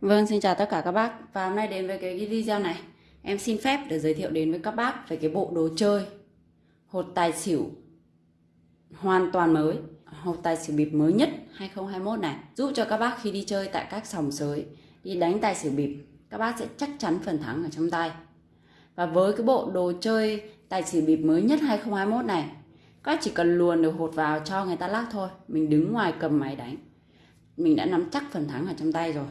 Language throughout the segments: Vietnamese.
Vâng, xin chào tất cả các bác. Và hôm nay đến với cái video này. Em xin phép để giới thiệu đến với các bác về cái bộ đồ chơi Hột tài xỉu hoàn toàn mới Hột tài xỉu bịp mới nhất 2021 này. Giúp cho các bác khi đi chơi tại các sòng sới Đi đánh tài xỉu bịp Các bác sẽ chắc chắn phần thắng ở trong tay. Và với cái bộ đồ chơi tài xỉu bịp mới nhất 2021 này Các chỉ cần luồn được hột vào cho người ta lắc thôi. Mình đứng ngoài cầm máy đánh Mình đã nắm chắc phần thắng ở trong tay rồi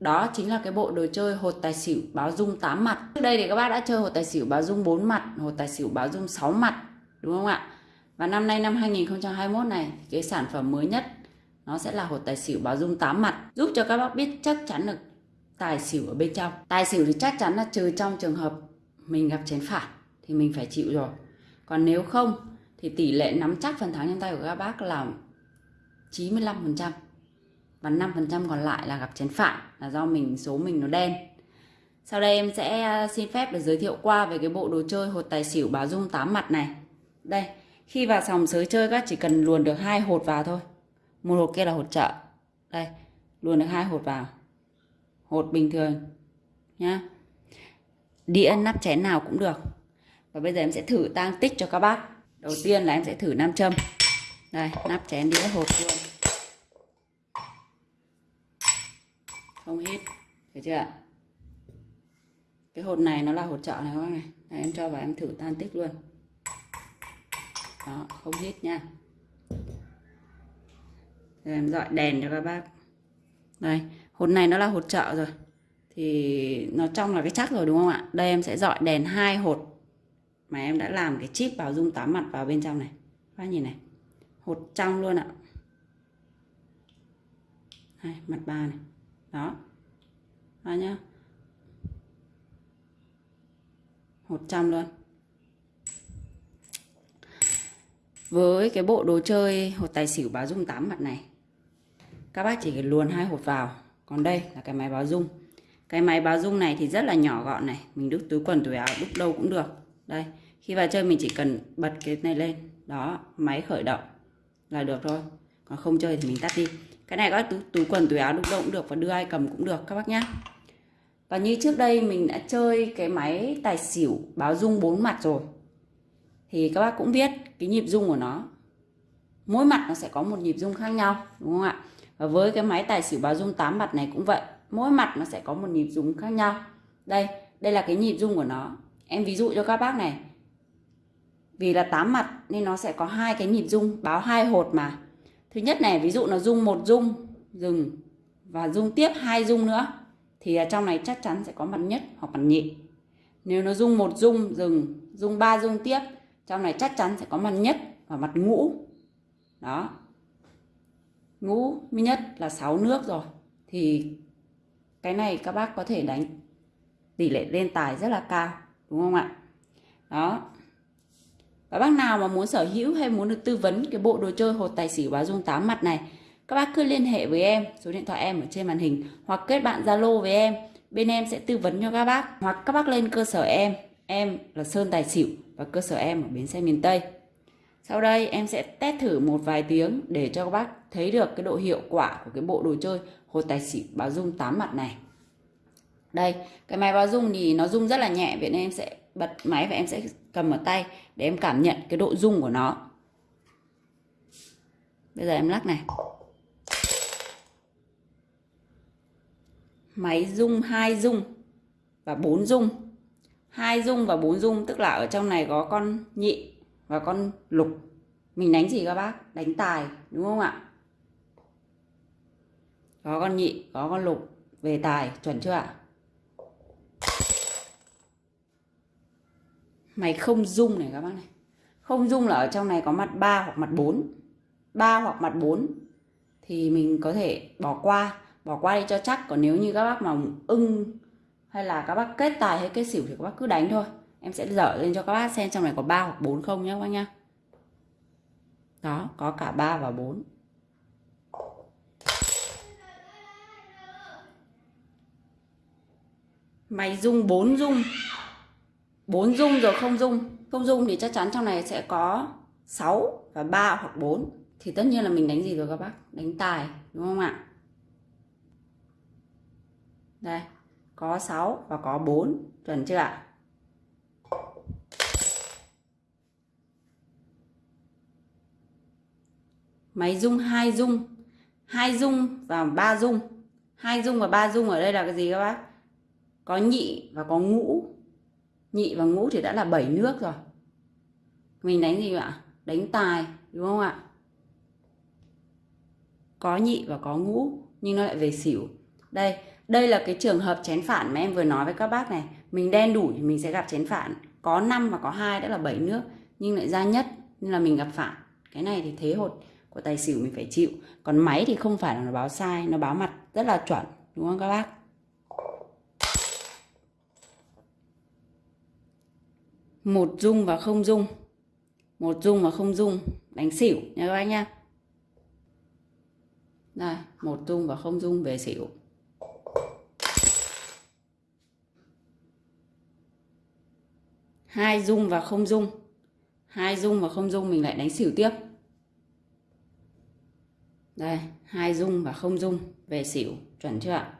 đó chính là cái bộ đồ chơi hột tài xỉu báo dung 8 mặt. Trước đây thì các bác đã chơi hột tài xỉu báo dung 4 mặt, hột tài xỉu báo dung 6 mặt, đúng không ạ? Và năm nay năm 2021 này, cái sản phẩm mới nhất nó sẽ là hột tài xỉu báo dung 8 mặt, giúp cho các bác biết chắc chắn được tài xỉu ở bên trong. Tài xỉu thì chắc chắn là trừ trong trường hợp mình gặp chén phản thì mình phải chịu rồi. Còn nếu không thì tỷ lệ nắm chắc phần thắng trên tay của các bác là 95% và 5% còn lại là gặp chén phản là do mình, số mình nó đen. Sau đây em sẽ à, xin phép để giới thiệu qua về cái bộ đồ chơi hột tài xỉu báo dung 8 mặt này. Đây, khi vào sòng sới chơi các chỉ cần luồn được hai hột vào thôi. Một hột kia là hột chợ. Đây, luồn được hai hột vào. Hột bình thường, nhá. Đĩa nắp chén nào cũng được. Và bây giờ em sẽ thử tăng tích cho các bác. Đầu tiên là em sẽ thử nam châm. Đây, nắp chén đĩa hột luôn. Không hít thấy chưa ạ? Cái hột này nó là hột trợ này các bác này. Đấy, em cho vào em thử tan tích luôn. Đó không hít nha. Rồi em dọi đèn cho các bác. Đây hột này nó là hột trợ rồi. Thì nó trong là cái chắc rồi đúng không ạ? Đây em sẽ dọi đèn hai hột mà em đã làm cái chip vào dung tám mặt vào bên trong này. Các bác nhìn này. Hột trong luôn ạ. Đây, mặt ba này đó. Đó nhá. Một trăm luôn. Với cái bộ đồ chơi, hột tài xỉu báo dung 8 mặt này, các bác chỉ luồn hai hột vào. Còn đây là cái máy báo dung. Cái máy báo dung này thì rất là nhỏ gọn này. Mình đúc túi quần, túi áo, đúc đâu cũng được. Đây, khi vào chơi mình chỉ cần bật cái này lên. Đó, máy khởi động là được thôi. Còn không chơi thì mình tắt đi cái này có túi, túi quần túi áo đúc động được và đưa ai cầm cũng được các bác nhá. Và như trước đây mình đã chơi cái máy tài xỉu báo dung bốn mặt rồi. Thì các bác cũng biết cái nhịp dung của nó. Mỗi mặt nó sẽ có một nhịp dung khác nhau đúng không ạ? Và với cái máy tài xỉu báo dung 8 mặt này cũng vậy. Mỗi mặt nó sẽ có một nhịp dung khác nhau. Đây đây là cái nhịp dung của nó. Em ví dụ cho các bác này. Vì là 8 mặt nên nó sẽ có hai cái nhịp dung báo hai hột mà thứ nhất này, ví dụ nó dung một dung dừng, và dung tiếp hai dung nữa, thì trong này chắc chắn sẽ có mặt nhất hoặc mặt nhị. Nếu nó dung một dung dừng dung ba dung tiếp, trong này chắc chắn sẽ có mặt nhất và mặt ngũ. Đó. Ngũ mới nhất là 6 nước rồi. Thì cái này các bác có thể đánh, tỷ lệ lên tài rất là cao, đúng không ạ? Đó và bác nào mà muốn sở hữu hay muốn được tư vấn cái bộ đồ chơi hột tài xỉu báo dung 8 mặt này, các bác cứ liên hệ với em, số điện thoại em ở trên màn hình, hoặc kết bạn Zalo với em. Bên em sẽ tư vấn cho các bác, hoặc các bác lên cơ sở em. Em là Sơn Tài Xỉu và cơ sở em ở bến xe miền Tây. Sau đây em sẽ test thử một vài tiếng để cho các bác thấy được cái độ hiệu quả của cái bộ đồ chơi hột tài xỉu báo dung 8 mặt này. Đây, cái máy báo dung thì nó rung rất là nhẹ vậy nên em sẽ bật máy và em sẽ cầm ở tay để em cảm nhận cái độ rung của nó. Bây giờ em lắc này. Máy rung hai rung và bốn rung. Hai rung và bốn rung, tức là ở trong này có con nhị và con lục. Mình đánh gì các bác? Đánh tài, đúng không ạ? Có con nhị, có con lục, về tài, chuẩn chưa ạ? Mày không dung này các bác này. Không dung là ở trong này có mặt 3 hoặc mặt 4 3 hoặc mặt 4 thì mình có thể bỏ qua bỏ qua đi cho chắc. Còn nếu như các bác mà ưng hay là các bác kết tài hay kết xỉu thì các bác cứ đánh thôi. Em sẽ dở lên cho các bác xem trong này có 3 hoặc 4 không nhé các bác nhá. Đó, có cả 3 và 4 mày dung 4 dung. 4 dung rồi không dung. Không dung thì chắc chắn trong này sẽ có 6 và 3 hoặc 4 thì tất nhiên là mình đánh gì rồi các bác? Đánh tài, đúng không ạ? Đây, có 6 và có 4 chuẩn chưa ạ? Máy dung hai dung hai dung và ba dung hai dung và ba dung ở đây là cái gì các bác? Có nhị và có ngũ nhị và ngũ thì đã là 7 nước rồi. Mình đánh gì ạ? Đánh tài, đúng không ạ? Có nhị và có ngũ, nhưng nó lại về xỉu. Đây đây là cái trường hợp chén phản mà em vừa nói với các bác này. Mình đen đủ thì mình sẽ gặp chén phản. Có 5 và có hai đã là 7 nước, nhưng lại ra nhất, nên là mình gặp phản. Cái này thì thế hột, của tài xỉu mình phải chịu. Còn máy thì không phải là nó báo sai, nó báo mặt rất là chuẩn, đúng không các bác? Một dung và không dung. Một dung và không dung. Đánh xỉu nha các bác nha. đây, một dung và không dung về xỉu. Hai dung và không dung. Hai dung và không dung mình lại đánh xỉu tiếp. Đây, hai dung và không dung về xỉu. Chuẩn chưa ạ?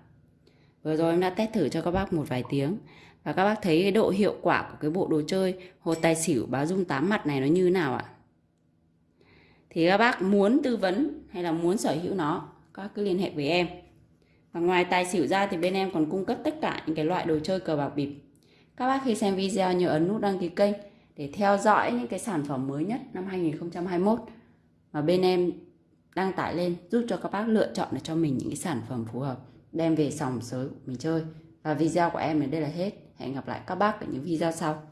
Vừa rồi em đã test thử cho các bác một vài tiếng và các bác thấy cái độ hiệu quả của cái bộ đồ chơi hột tài xỉu báo dung tám mặt này nó như nào ạ? Thì các bác muốn tư vấn hay là muốn sở hữu nó, các cứ liên hệ với em. Và ngoài tài xỉu ra thì bên em còn cung cấp tất cả những cái loại đồ chơi cờ bạc bịp. Các bác khi xem video nhớ ấn nút đăng ký kênh để theo dõi những cái sản phẩm mới nhất năm 2021 mà bên em đăng tải lên, giúp cho các bác lựa chọn được cho mình những cái sản phẩm phù hợp, đem về sòng sới của mình chơi. Và video của em đến đây là hết hẹn gặp lại các bác ở những video sau.